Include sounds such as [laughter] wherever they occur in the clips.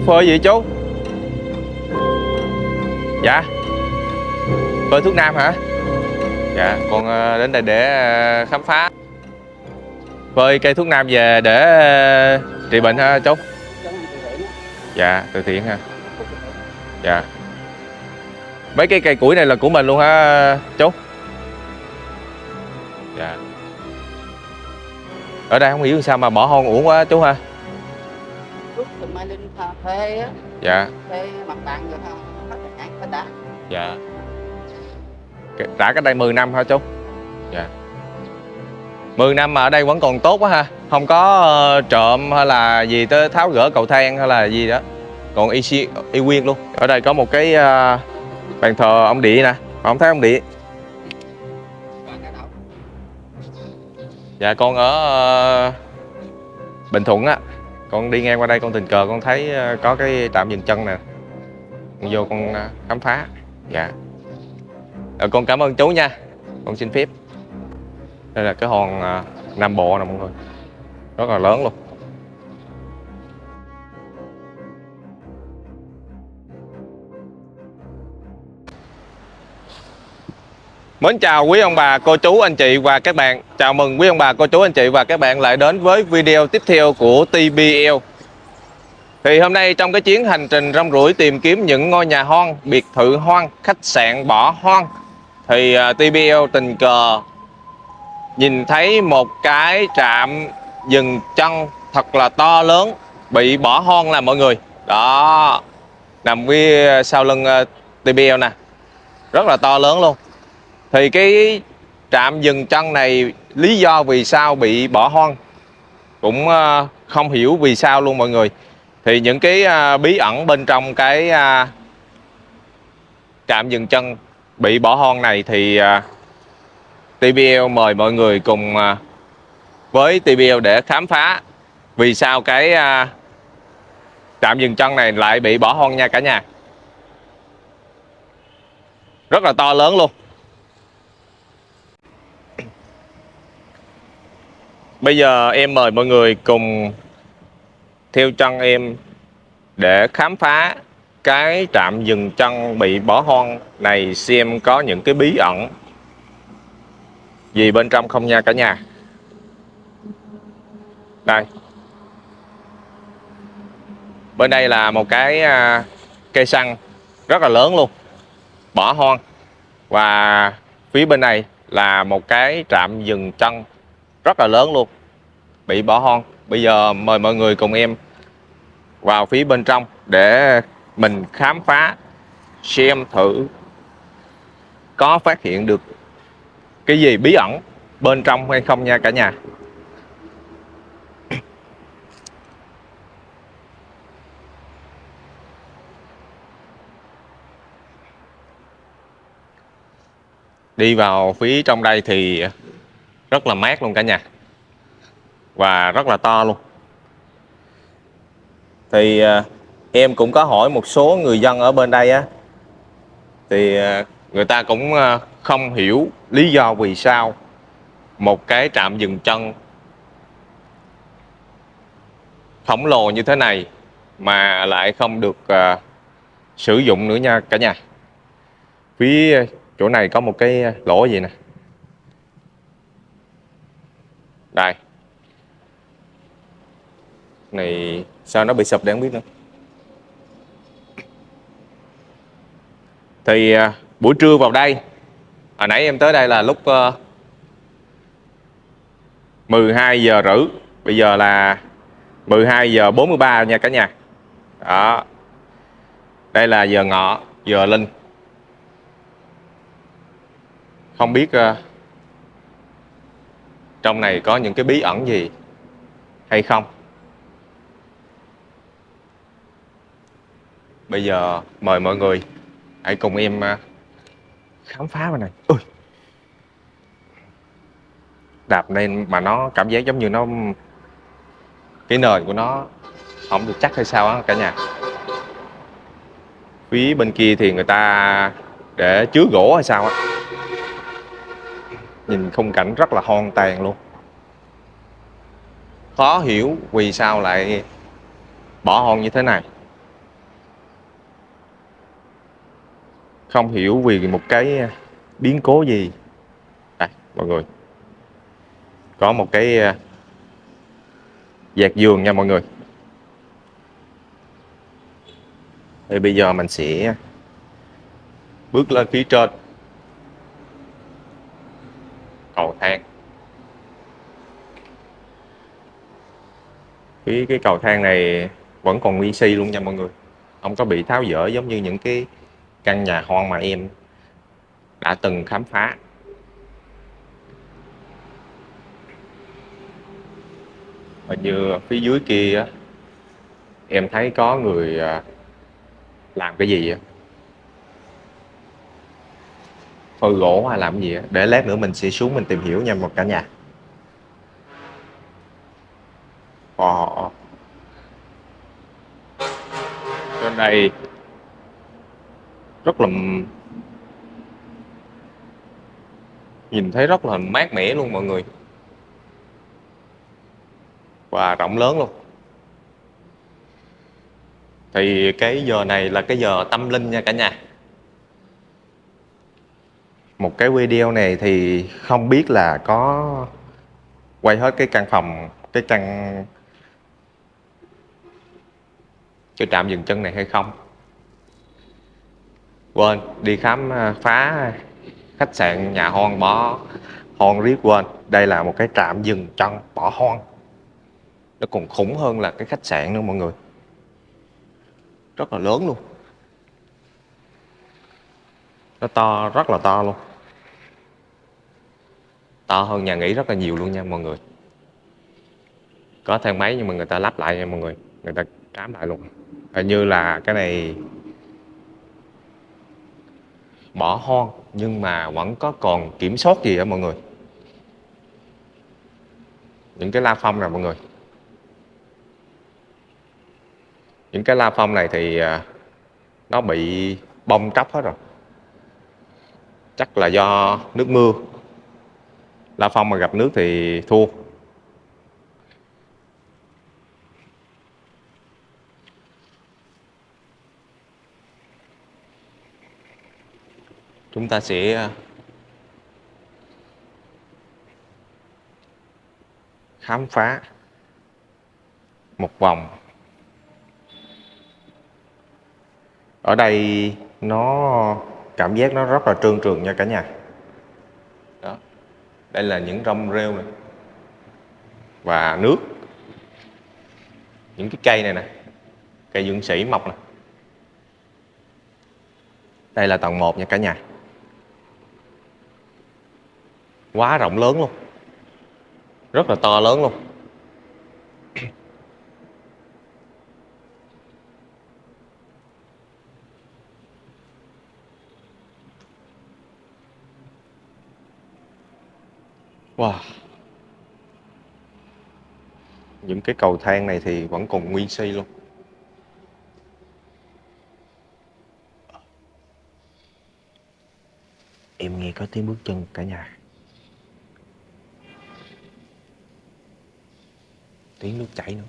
Chú phơi gì chú? Dạ. Phơi thuốc nam hả? Dạ con ờ, đến đây để ờ, khám phá. Phơi cây thuốc nam về để ờ, trị bệnh hả chú. Dạ từ thiện ha. Dạ. Mấy cái cây củi này là của mình luôn hả chú. Dạ. Ở đây không hiểu sao mà bỏ hoang uổng quá, chú ha thuê á, Dạ. Thuê mặt bằng rồi ha, hết sản hết đã. Dạ. Cái- Đã cách đây 10 năm hả chú? Dạ. 10 năm mà ở đây vẫn còn tốt quá ha. Không có ờ, trộm hay là gì tới tháo gỡ cầu thang hay là gì đó. Còn y, si- y nguyên luôn. Ở đây có một cái ờ, bàn thờ ông địa nè. Không thấy ông địa? Cái. Dạ con ở ờ, Bình Thuận á con đi ngang qua đây con tình cờ con thấy ờ, có cái trạm dừng chân nè. Con vô con ờ, khám phá. Dạ. À, Con cảm ơn chú nha. Con xin phép. Đây là cái hòn Nam Bộ nè mọi người. Rất là lớn luôn. Mến chào quý ông bà, cô chú, anh chị và các bạn. Chào mừng quý ông bà, cô chú, anh chị và các bạn lại đến với video tiếp theo của TBL Thì hôm nay trong cái chuyến hành trình rong ruổi tìm kiếm những ngôi nhà hoang, biệt thự hoang, khách sạn bỏ hoang Thì à, TBL tình cờ nhìn thấy một cái trạm dừng chân thật là to lớn bị bỏ hoang là mọi người. Đó, nằm phía sau lưng à, TBL nè. Rất là to lớn luôn thì cái trạm dừng chân này, lý do vì sao bị bỏ hoang? Cũng ờ, không hiểu vì sao luôn mọi người. Thì những cái ờ, bí ẩn bên trong cái ờ, trạm dừng chân bị bỏ hoang này thì TBL mời mọi người cùng với TBL để khám phá vì sao cái trạm dừng chân này lại bị bỏ hoang nha cả nhà. Rất là to lớn luôn. Bây giờ em mời mọi người cùng theo chân em để khám phá cái trạm dừng chân bị bỏ hoang này, xem có những cái bí ẩn gì bên trong không nha cả nhà. Đây. Bên đây là một cái à, cây xăng rất là lớn luôn. Bỏ hoang. Và phía bên này là một cái trạm dừng chân rất là lớn luôn. Bị bỏ hoang. Bây giờ mời mọi người cùng em vào phía bên trong để mình khám phá, xem thử có phát hiện được cái gì bí ẩn bên trong hay không nha cả nhà. Đi vào phía trong đây thì rất là mát luôn cả nhà. Và rất là to luôn. Thì à, em cũng có hỏi một số người dân ở bên đây á. Thì à, người ta cũng à, không hiểu lý do vì sao một cái trạm dừng chân khổng lồ như thế này mà lại không được uh, sử dụng nữa nha cả nhà. Phía chỗ này có một cái lỗ gì nè? Đây. Này sao nó bị sụp để không biết nữa? Thì à, buổi trưa vào đây hồi nãy em tới đây là lúc ờ, uh, 12 giờ rưỡi. Bây giờ là 12 giờ 43 nha cả nhà. Đó. Đây là giờ ngọ giờ linh. Không biết uh, trong này có những cái bí ẩn gì? Hay không? Bây giờ mời mọi người, hãy cùng em à, khám phá vào này. Ui đạp lên mà nó cảm giác giống như nó, cái nền của nó không được chắc hay sao á cả nhà. Phía bên kia thì người ta để chứa gỗ hay sao á nhìn khung cảnh rất là hoang tàn luôn. Khó hiểu vì sao lại bỏ hoang như thế này. Không hiểu vì một cái biến cố gì. Đây, mọi người. Có một cái à, dạt giường nha mọi người. Thì bây giờ mình sẽ bước lên phía trên cầu thang. Cái cái cầu thang này vẫn còn nguyên si luôn nha mọi người. Không có bị tháo dỡ giống như những cái căn nhà hoang mà em đã từng khám phá. Hình như phía dưới kia em thấy có người à, làm cái gì vậy? Phơi gỗ hay làm gì đó. để lát nữa mình sẽ xuống mình tìm hiểu nha một cả nhà ờ, ờ, ờ. Wow. Trên đây rất là nhìn thấy rất là mát mẻ luôn mọi người và rộng lớn luôn thì cái giờ này là cái giờ tâm linh nha cả nhà một cái video này thì không biết là có quay hết cái căn phòng, cái căn cái trạm dừng chân này hay không? Quên, đi khám à, phá khách sạn nhà hoang bỏ hoang riết, quên. Đây là một cái trạm dừng chân bỏ hoang. Nó còn khủng hơn là cái khách sạn nữa mọi người. Rất là lớn luôn. Nó to, rất là to luôn to hơn nhà nghỉ rất là nhiều luôn nha mọi người. Có thang máy nhưng mà người ta lắp lại nha mọi người người ta trám lại luôn. Hình như là cái này bỏ hoang nhưng mà vẫn có còn kiểm soát gì đó mọi người. Những cái la phong này mọi người. Những cái la phong này thì à, nó bị bong tróc hết rồi. Chắc là do nước mưa la phong mà gặp nước thì thua. Chúng ta sẽ à, khám phá một vòng. Ở đây nó cảm giác nó rất là trơn trượt nha cả nhà đây là những rong rêu này và nước. Những cái cây này nè. Cây dưỡng sĩ mọc nè. Đây là tầng 1 nha cả nhà. Quá rộng lớn luôn. Rất là to lớn luôn. Wow. Những cái cầu thang này thì vẫn còn nguyên si luôn. Em nghe có tiếng bước chân cả nhà. Tiếng nước chảy nữa.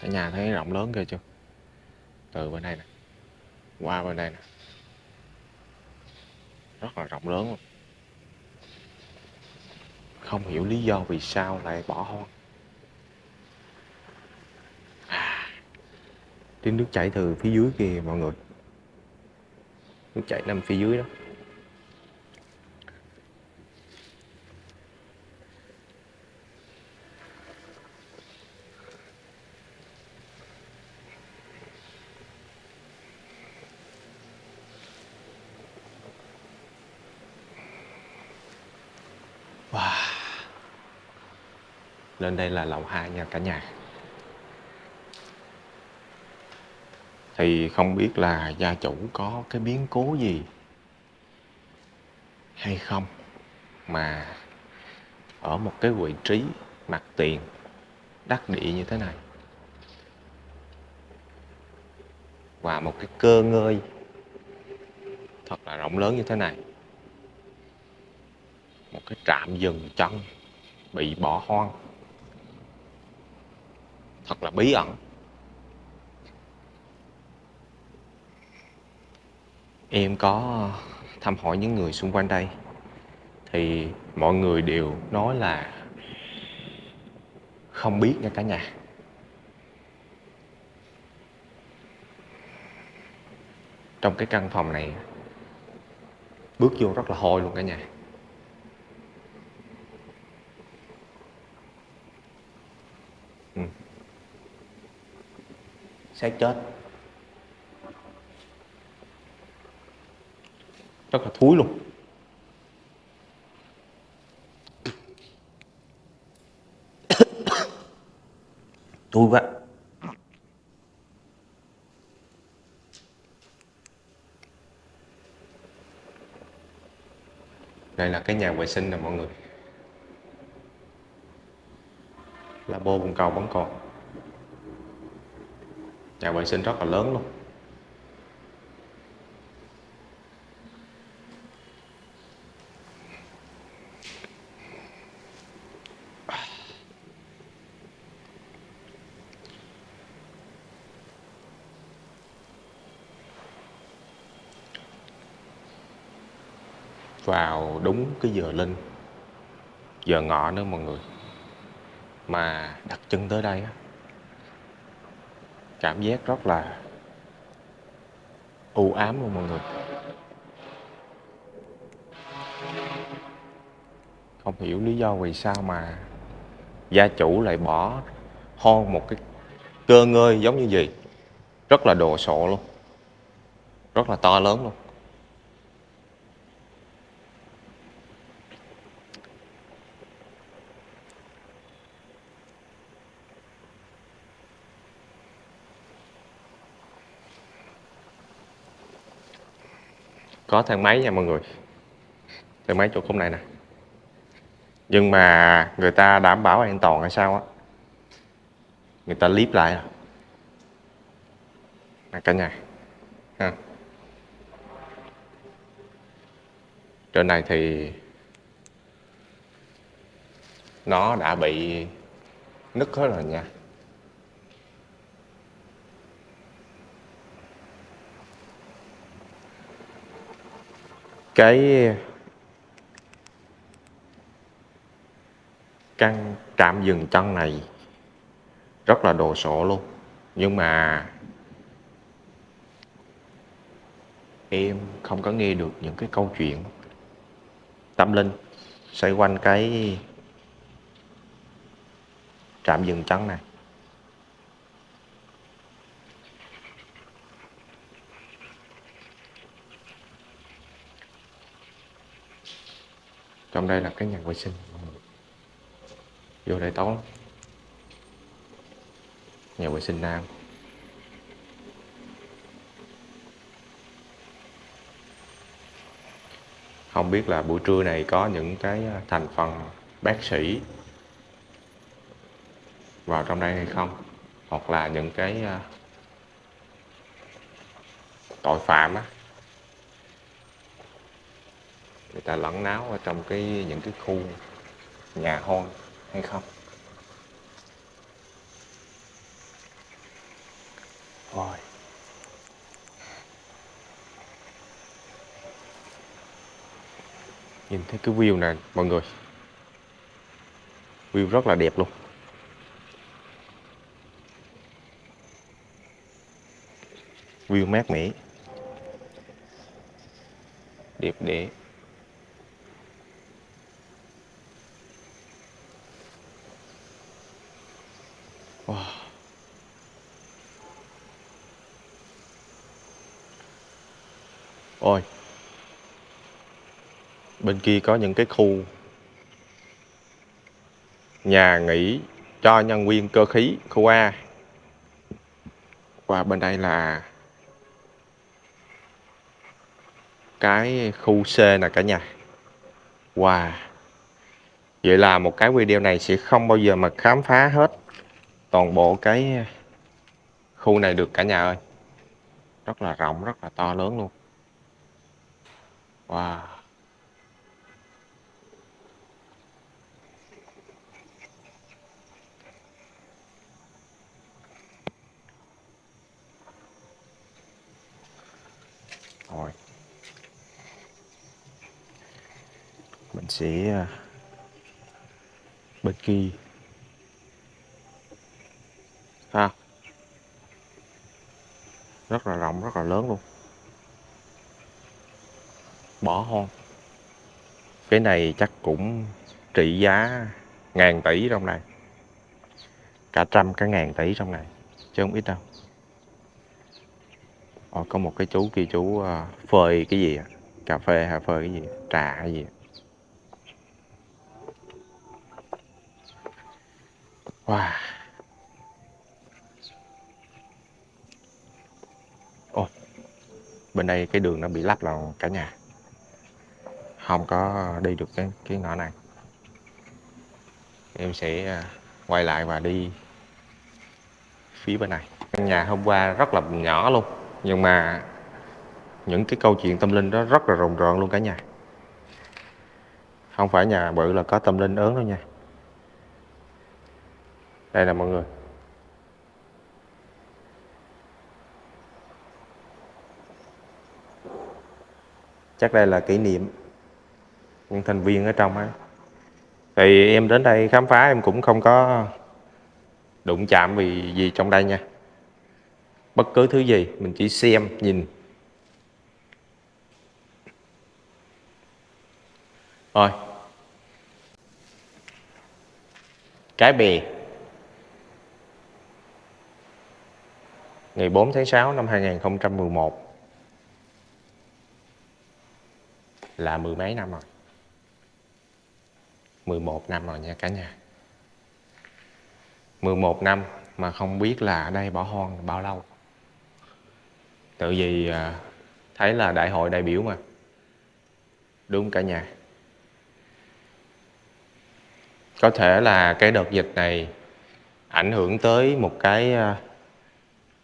Cả nhà thấy rộng lớn kìa chưa? Từ bên đây nè. Qua bên đây nè rất là rộng lớn luôn. Không hiểu lý do vì sao lại bỏ hoang. À, tiếng nước chảy từ phía dưới kia mọi người. Nước chảy nằm phía dưới đó. Lên đây là lầu 2 nha cả nhà. Thì không biết là gia chủ có cái biến cố gì hay không mà ở một cái vị trí mặt tiền đắc địa như thế này và một cái cơ ngơi thật là rộng lớn như thế này. Một cái trạm dừng chân bị bỏ hoang thật là bí ẩn. Em có thăm hỏi những người xung quanh đây. Thì mọi người đều nói là không biết nha cả nhà. Trong cái căn phòng này, bước vô rất là hôi luôn cả nhà. Sẽ chết. Rất là thúi luôn. [coughs] Thúi quá. Đây là cái nhà vệ sinh nè mọi người. Là bô bồn cầu vẫn còn nhà vệ sinh rất là lớn luôn. Vào đúng cái giờ linh, giờ ngọ nữa mọi người, mà đặt chân tới đây á cảm giác rất là u ám luôn mọi người. Không hiểu lý do vì sao mà gia chủ lại bỏ hoang một cái cơ ngơi giống như gì rất là đồ sộ luôn. Rất là to lớn luôn. Có thang máy nha mọi người. Thang máy chỗ khung này nè. Nhưng mà người ta đảm bảo an toàn hay sao á? Người ta clip lại à? Nè, cả nhà. Ha. Trên này thì nó đã bị nứt hết rồi nha. Cái căn trạm dừng chân này rất là đồ sộ luôn. Nhưng mà em không có nghe được những cái câu chuyện tâm linh xoay quanh cái trạm dừng chân này. Trong đây là cái nhà vệ sinh. Vô đây tối nhà vệ sinh nam. Không biết là buổi trưa này có những cái à, thành phần bác sĩ vào trong đây hay không? Hoặc là những cái à, tội phạm á người ta lẫn náo ở trong cái những cái khu nhà hoang hay không? Rồi. Nhìn thấy cái view này mọi người. View rất là đẹp luôn. View mát mẻ. Đẹp đẽ Ôi, Bên kia có những cái khu Nhà nghỉ cho nhân viên cơ khí, khu A. Và bên đây là Cái khu C nè cả nhà. Wow, Vậy là một cái video này sẽ không bao giờ mà khám phá hết toàn bộ cái khu này được cả nhà ơi. Rất là rộng, rất là to lớn luôn. Wow. Rồi. Mình sẽ à, bên kỳ Ha. Rất là rộng, rất là lớn luôn bỏ hoang cái này chắc cũng trị giá ngàn tỷ trong này. Cả trăm cả ngàn tỷ trong này chứ không ít đâu. Ồ, có một cái chú kia chú uh, phơi cái gì à? cà phê hay phơi cái gì? Trà hay gì? Wow. Ồ, bên đây cái đường nó bị lắp là cả nhà không có đi được cái cái ngõ này. Em sẽ à, quay lại và đi phía bên này. Căn nhà hôm qua rất là nhỏ luôn, nhưng mà những cái câu chuyện tâm linh đó rất là rùng rợn luôn cả nhà. Không phải nhà bự là có tâm linh ớn đâu nha. Đây là mọi người. Chắc đây là kỷ niệm những thành viên ở trong ấy, thì em đến đây khám phá em cũng không có đụng chạm vì gì trong đây nha. Bất cứ thứ gì mình chỉ xem nhìn. Rồi. Cái bè ngày 4 tháng 6 năm 2011 là mười mấy năm rồi. 11 năm rồi nha cả nhà. 11 năm mà không biết là ở đây bỏ hoang bao lâu. Tự vì à, thấy là đại hội đại biểu mà. Đúng cả nhà. Có thể là cái đợt dịch này ảnh hưởng tới một cái à,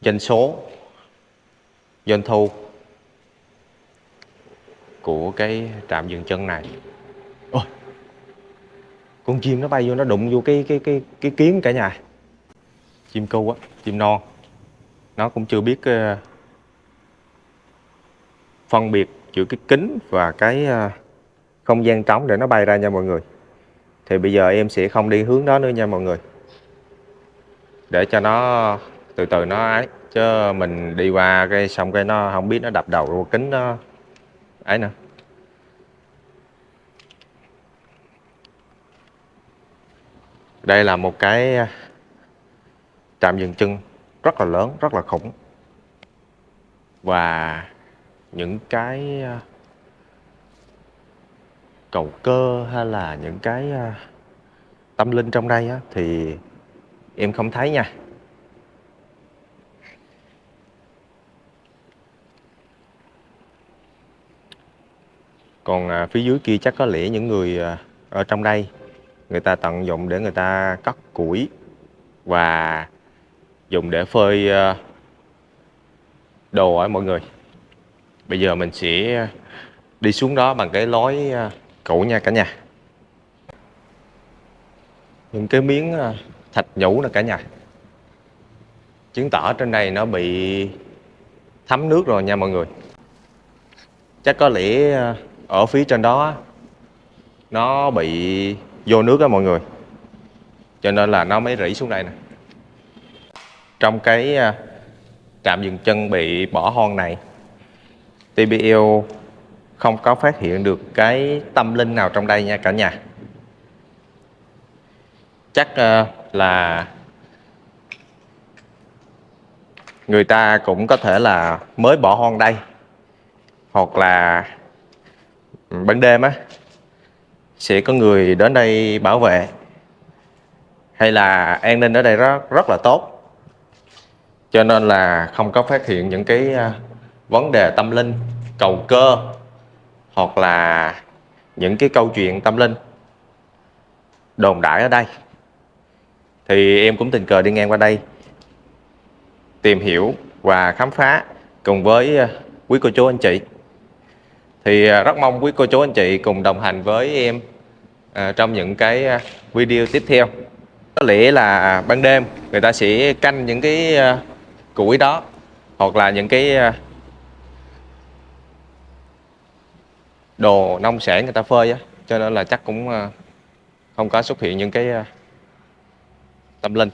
doanh số, doanh thu của cái trạm dừng chân này con chim nó bay vô nó đụng vô cái cái cái cái kiến cả nhà. Chim cu á chim non. Nó cũng chưa biết uh, phân biệt giữa cái kính và cái uh, không gian trống để nó bay ra nha mọi người. Thì bây giờ em sẽ không đi hướng đó nữa nha mọi người. Để cho nó từ từ nó ấy chứ mình đi qua cái xong cái nó không biết nó đập đầu vô kính nó ấy nữa. Đây là một cái à, trạm dừng chân rất là lớn rất là khủng. Và những cái à, cầu cơ hay là những cái à, tâm linh trong đây á, thì em không thấy nha. Còn phía dưới kia chắc có lẽ những người ở trong đây người ta tận dụng để người ta cắt củi và dùng để phơi ờ, đồ ở mọi người. Bây giờ mình sẽ đi xuống đó bằng cái lối ờ, cũ nha cả nhà. Những cái miếng ờ, thạch nhũ nè cả nhà. Chứng tỏ trên đây nó bị thấm nước rồi nha mọi người. Chắc có lẽ ở phía trên đó nó bị vô nước á mọi người. Cho nên là nó mới rỉ xuống đây nè. Trong cái à, trạm dừng chân bị bỏ hoang này TBL không có phát hiện được cái tâm linh nào trong đây nha cả nhà. Chắc à, là người ta cũng có thể là mới bỏ hoang đây. Hoặc là ừ, ban đêm á sẽ có người đến đây bảo vệ. Hay là an ninh ở đây rất rất là tốt. Cho nên là không có phát hiện những cái à, vấn đề tâm linh, cầu cơ, hoặc là những cái câu chuyện tâm linh đồn đại ở đây. Thì em cũng tình cờ đi ngang qua đây, tìm hiểu và khám phá cùng với à, quý cô chú anh chị. Thì à, rất mong quý cô chú anh chị cùng đồng hành với em à, trong những cái à, video tiếp theo. Có lẽ là ban đêm người ta sẽ canh những cái à, củi đó hoặc là những cái à, đồ nông sản người ta phơi á. Cho nên là chắc cũng không có xuất hiện những cái tâm linh.